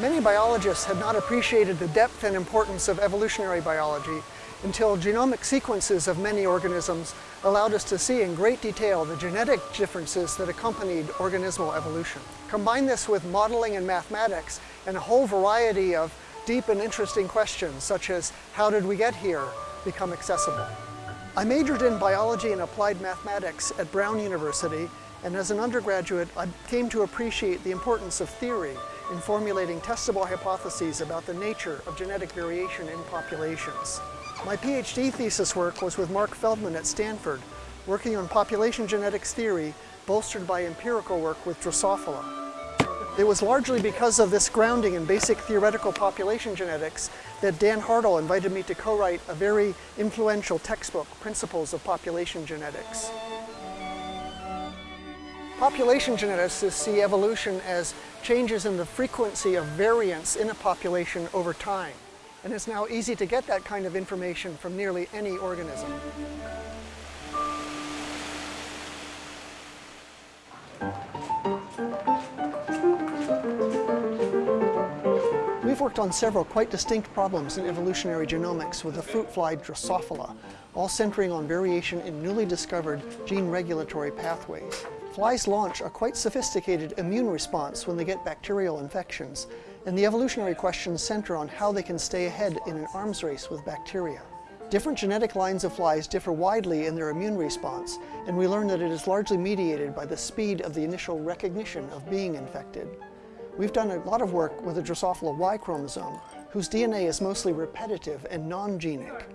Many biologists had not appreciated the depth and importance of evolutionary biology until genomic sequences of many organisms allowed us to see in great detail the genetic differences that accompanied organismal evolution. Combine this with modeling and mathematics and a whole variety of deep and interesting questions such as how did we get here become accessible. I majored in biology and applied mathematics at Brown University and as an undergraduate I came to appreciate the importance of theory in formulating testable hypotheses about the nature of genetic variation in populations. My PhD thesis work was with Mark Feldman at Stanford, working on population genetics theory bolstered by empirical work with Drosophila. It was largely because of this grounding in basic theoretical population genetics that Dan Hartl invited me to co-write a very influential textbook, Principles of Population Genetics. Population geneticists see evolution as changes in the frequency of variance in a population over time. And it's now easy to get that kind of information from nearly any organism. We've worked on several quite distinct problems in evolutionary genomics with the fruit fly Drosophila, all centering on variation in newly discovered gene regulatory pathways. Flies launch a quite sophisticated immune response when they get bacterial infections, and the evolutionary questions center on how they can stay ahead in an arms race with bacteria. Different genetic lines of flies differ widely in their immune response, and we learn that it is largely mediated by the speed of the initial recognition of being infected. We've done a lot of work with the Drosophila Y chromosome, whose DNA is mostly repetitive and non-genic.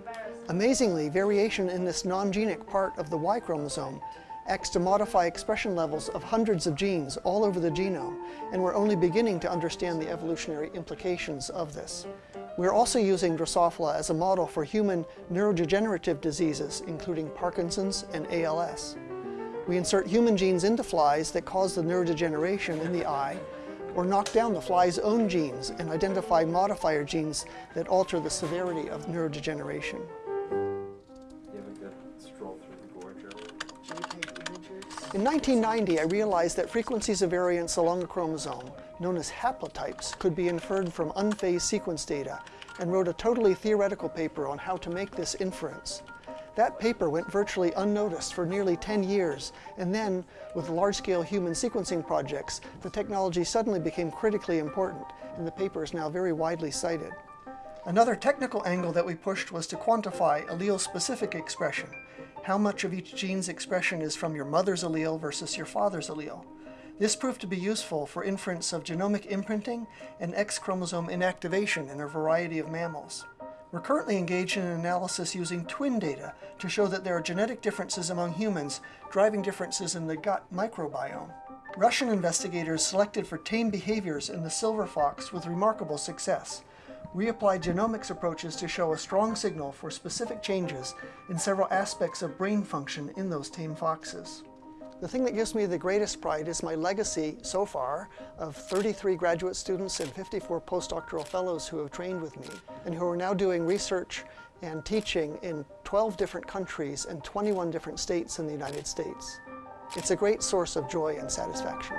Amazingly, variation in this non-genic part of the Y chromosome acts to modify expression levels of hundreds of genes all over the genome, and we're only beginning to understand the evolutionary implications of this. We're also using Drosophila as a model for human neurodegenerative diseases, including Parkinson's and ALS. We insert human genes into flies that cause the neurodegeneration in the eye, or knock down the fly's own genes and identify modifier genes that alter the severity of neurodegeneration. In 1990, I realized that frequencies of variance along a chromosome, known as haplotypes, could be inferred from unphased sequence data and wrote a totally theoretical paper on how to make this inference. That paper went virtually unnoticed for nearly 10 years, and then, with large-scale human sequencing projects, the technology suddenly became critically important, and the paper is now very widely cited. Another technical angle that we pushed was to quantify allele-specific expression, how much of each gene's expression is from your mother's allele versus your father's allele. This proved to be useful for inference of genomic imprinting and X chromosome inactivation in a variety of mammals. We're currently engaged in an analysis using twin data to show that there are genetic differences among humans driving differences in the gut microbiome. Russian investigators selected for tame behaviors in the silver fox with remarkable success we applied genomics approaches to show a strong signal for specific changes in several aspects of brain function in those tame foxes. The thing that gives me the greatest pride is my legacy so far of 33 graduate students and 54 postdoctoral fellows who have trained with me and who are now doing research and teaching in 12 different countries and 21 different states in the United States. It's a great source of joy and satisfaction.